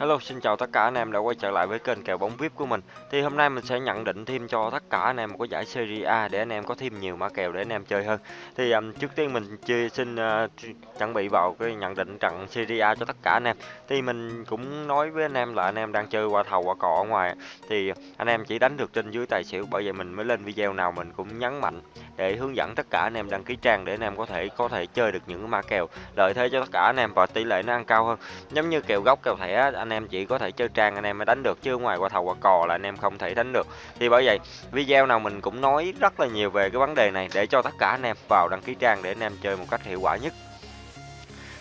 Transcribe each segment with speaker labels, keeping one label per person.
Speaker 1: Hello, xin chào tất cả anh em đã quay trở lại với kênh kèo bóng VIP của mình. Thì hôm nay mình sẽ nhận định thêm cho tất cả anh em một cái giải Serie A để anh em có thêm nhiều mã kèo để anh em chơi hơn. Thì um, trước tiên mình chia xin uh, chuẩn bị vào cái nhận định trận Serie A cho tất cả anh em. Thì mình cũng nói với anh em là anh em đang chơi qua thầu qua cò ở ngoài thì anh em chỉ đánh được trên dưới tài xỉu bởi vậy mình mới lên video nào mình cũng nhấn mạnh để hướng dẫn tất cả anh em đăng ký trang để anh em có thể có thể chơi được những mã kèo lợi thế cho tất cả anh em và tỷ lệ nó ăn cao hơn. Giống như kèo gốc kèo thẻ anh em chỉ có thể chơi trang anh em mới đánh được chứ ngoài qua thầu qua cò là anh em không thể đánh được. Thì bởi vậy, video nào mình cũng nói rất là nhiều về cái vấn đề này để cho tất cả anh em vào đăng ký trang để anh em chơi một cách hiệu quả nhất.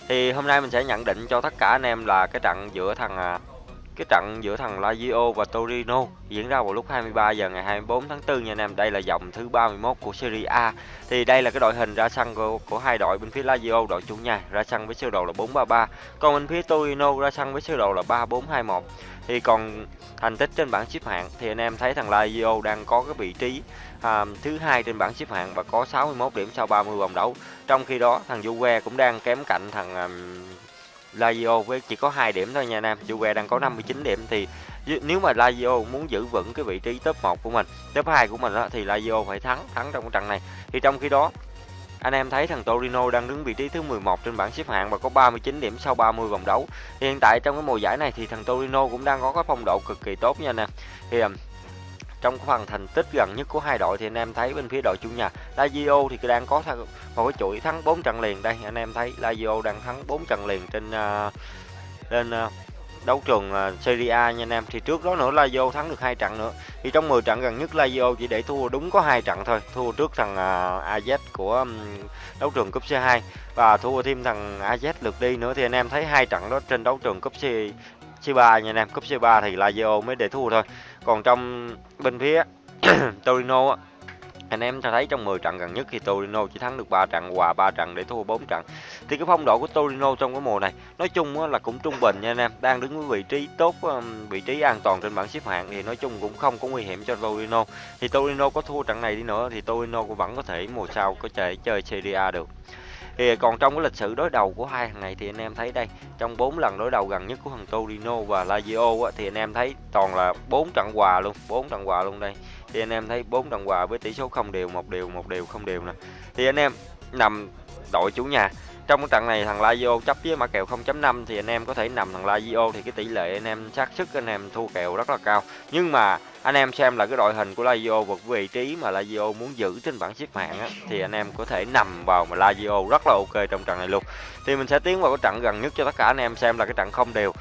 Speaker 1: Thì hôm nay mình sẽ nhận định cho tất cả anh em là cái trận giữa thằng à, cái trận giữa thằng Lazio và Torino diễn ra vào lúc 23 giờ ngày 24 tháng 4 nha anh em. Đây là vòng thứ 31 của Serie A. Thì đây là cái đội hình ra sân của, của hai đội bên phía Lazio đội chủ nhà ra sân với sơ đồ là 433. Còn bên phía Torino ra sân với sơ đồ là 3421. Thì còn thành tích trên bảng xếp hạng thì anh em thấy thằng Lazio đang có cái vị trí à, thứ hai trên bảng xếp hạng và có 61 điểm sau 30 vòng đấu. Trong khi đó thằng Juve cũng đang kém cạnh thằng um, Lazio với chỉ có 2 điểm thôi nha anh em. Juve đang có 59 điểm thì nếu mà Lazio muốn giữ vững cái vị trí top 1 của mình, top 2 của mình đó, thì Lazio phải thắng thắng trong cái trận này. Thì trong khi đó anh em thấy thằng Torino đang đứng vị trí thứ 11 trên bảng xếp hạng và có 39 điểm sau 30 vòng đấu. Hiện tại trong cái mùa giải này thì thằng Torino cũng đang có cái phong độ cực kỳ tốt nha anh em. Thì um, trong phần thành tích gần nhất của hai đội thì anh em thấy bên phía đội chủ nhà Lazio thì đang có một cái chuỗi thắng 4 trận liền. Đây anh em thấy Lazio đang thắng 4 trận liền trên uh, lên uh, đấu trường à, Serie A nha anh em. Thì trước đó nữa Lazio thắng được hai trận nữa. Thì trong 10 trận gần nhất Lazio chỉ để thua đúng có hai trận thôi. Thua trước thằng à, AZ của đấu trường cúp C2 và thua thêm thằng AZ lượt đi nữa. Thì anh em thấy hai trận đó trên đấu trường cúp C C3 nha anh em. Cúp C3 thì Lazio mới để thua thôi còn trong bên phía Torino anh em thấy trong 10 trận gần nhất thì Torino chỉ thắng được 3 trận, hòa 3 trận để thua 4 trận. Thì cái phong độ của Torino trong cái mùa này, nói chung là cũng trung bình nha anh em, đang đứng với vị trí tốt vị trí an toàn trên bảng xếp hạng thì nói chung cũng không có nguy hiểm cho Torino. Thì Torino có thua trận này đi nữa thì Torino cũng vẫn có thể mùa sau có thể chơi Serie A được thì còn trong cái lịch sử đối đầu của hai thằng này thì anh em thấy đây trong 4 lần đối đầu gần nhất của thằng Torino và Lazio á, thì anh em thấy toàn là 4 trận hòa luôn 4 trận hòa luôn đây. Thì anh em thấy 4 trận hòa với tỷ số không đều một đều một đều không đều nè. Thì anh em nằm đội chủ nhà trong cái trận này thằng Lazio chấp với mã kèo 0.5 thì anh em có thể nằm thằng Lazio thì cái tỷ lệ anh em xác sức anh em thua kèo rất là cao. Nhưng mà anh em xem là cái đội hình của Lazio và vị trí mà Lazio muốn giữ trên bảng xếp hạng á, thì anh em có thể nằm vào mà Lazio rất là ok trong trận này luôn. Thì mình sẽ tiến vào cái trận gần nhất cho tất cả anh em xem là cái trận không đều.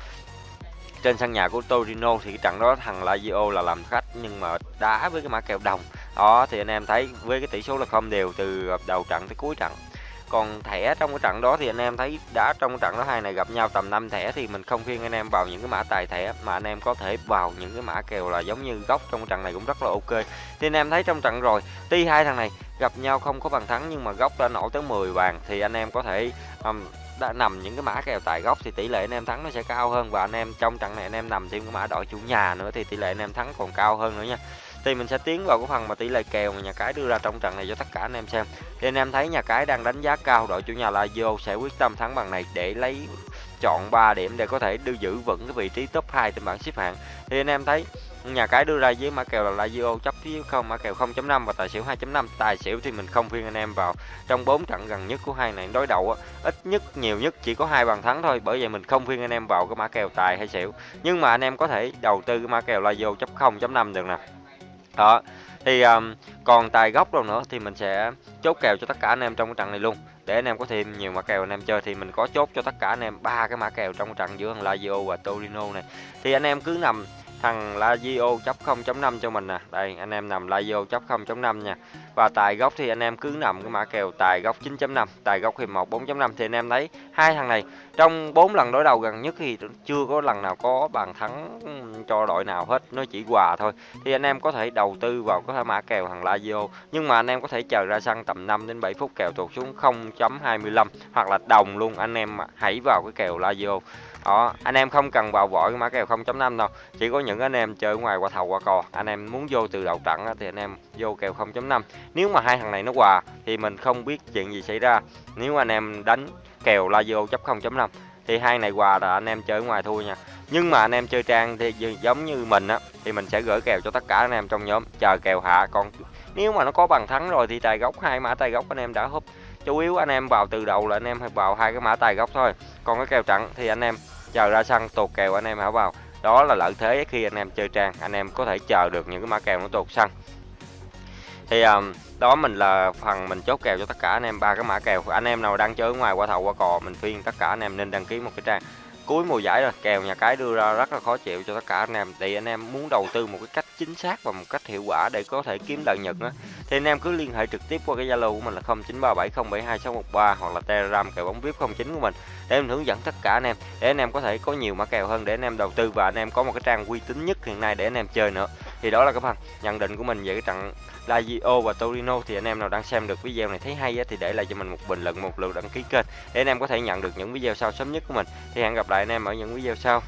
Speaker 1: Trên sân nhà của Torino thì cái trận đó thằng Lazio là làm khách nhưng mà đá với cái mã kèo đồng. Đó thì anh em thấy với cái tỷ số là không đều từ đầu trận tới cuối trận còn thẻ trong cái trận đó thì anh em thấy đã trong trận đó hai này gặp nhau tầm 5 thẻ thì mình không khuyên anh em vào những cái mã tài thẻ mà anh em có thể vào những cái mã kèo là giống như góc trong trận này cũng rất là ok. Thì anh em thấy trong trận rồi tuy hai thằng này gặp nhau không có bàn thắng nhưng mà góc đã nổ tới 10 bàn thì anh em có thể um, đã nằm những cái mã kèo tài góc thì tỷ lệ anh em thắng nó sẽ cao hơn. Và anh em trong trận này anh em nằm thêm cái mã đội chủ nhà nữa thì tỷ lệ anh em thắng còn cao hơn nữa nha thì mình sẽ tiến vào cái phần mà tỷ lệ kèo mà nhà cái đưa ra trong trận này cho tất cả anh em xem. Thì anh em thấy nhà cái đang đánh giá cao đội chủ nhà Lazio sẽ quyết tâm thắng bằng này để lấy chọn 3 điểm để có thể đưa giữ vững cái vị trí top 2 trên bảng xếp hạng. Thì anh em thấy nhà cái đưa ra với mã kèo là Lazio chấp phía không mã kèo 0.5 và tài xỉu 2.5 tài xỉu thì mình không khuyên anh em vào trong 4 trận gần nhất của hai này đối đầu á, ít nhất nhiều nhất chỉ có hai bàn thắng thôi bởi vậy mình không khuyên anh em vào cái mã kèo tài hay xỉu. Nhưng mà anh em có thể đầu tư cái mã kèo Lazio chấp 0.5 được nè đó thì um, còn tài gốc đâu nữa thì mình sẽ chốt kèo cho tất cả anh em trong cái trận này luôn. Để anh em có thêm nhiều mã kèo anh em chơi thì mình có chốt cho tất cả anh em ba cái mã kèo trong trận giữa thằng Lazio và Torino này. Thì anh em cứ nằm thằng Lazio chấp 0.5 cho mình nè. Đây anh em nằm Lazio chấp 0.5 nha và tài góc thì anh em cứ nằm cái mã kèo tài góc 9.5 tài góc hiệp 1 4.5 thì anh em thấy hai thằng này, trong 4 lần đối đầu gần nhất thì chưa có lần nào có bàn thắng cho đội nào hết, nó chỉ hòa thôi. Thì anh em có thể đầu tư vào có thể mã kèo thằng Lazio, nhưng mà anh em có thể chờ ra sân tầm 5 đến 7 phút kèo tụt xuống 0.25 hoặc là đồng luôn, anh em hãy vào cái kèo Lazio. Đó, anh em không cần vào vội mã kèo 0.5 đâu, chỉ có những anh em chơi ngoài qua thầu qua cò. Anh em muốn vô từ đầu trận thì anh em vô kèo 0.5 nếu mà hai thằng này nó hòa thì mình không biết chuyện gì xảy ra nếu anh em đánh kèo la vô chấp 0.5 thì hai này hòa là anh em chơi ngoài thua nha nhưng mà anh em chơi trang thì giống như mình á thì mình sẽ gửi kèo cho tất cả anh em trong nhóm chờ kèo hạ còn nếu mà nó có bằng thắng rồi thì tài gốc hai mã tài gốc anh em đã húp chủ yếu anh em vào từ đầu là anh em phải vào hai cái mã tài gốc thôi còn cái kèo trận thì anh em chờ ra sân tuột kèo anh em hả vào đó là lợi thế khi anh em chơi trang anh em có thể chờ được những cái mã kèo nó tuột sân thì um, đó mình là phần mình chốt kèo cho tất cả anh em ba cái mã kèo. Anh em nào đang chơi ở ngoài qua thầu qua cò mình khuyên tất cả anh em nên đăng ký một cái trang. Cuối mùa giải rồi kèo nhà cái đưa ra rất là khó chịu cho tất cả anh em. Thì anh em muốn đầu tư một cái cách chính xác và một cách hiệu quả để có thể kiếm lợi nhuận á. Thì anh em cứ liên hệ trực tiếp qua cái zalo của mình là 0937072613 hoặc là telegram kèo bóng vip 09 của mình để mình hướng dẫn tất cả anh em để anh em có thể có nhiều mã kèo hơn để anh em đầu tư và anh em có một cái trang uy tín nhất hiện nay để anh em chơi nữa thì đó là cái phần nhận định của mình về cái trận Lazio và Torino. Thì anh em nào đang xem được video này thấy hay á, thì để lại cho mình một bình luận một lượt đăng ký kênh để anh em có thể nhận được những video sau sớm nhất của mình. Thì hẹn gặp lại anh em ở những video sau.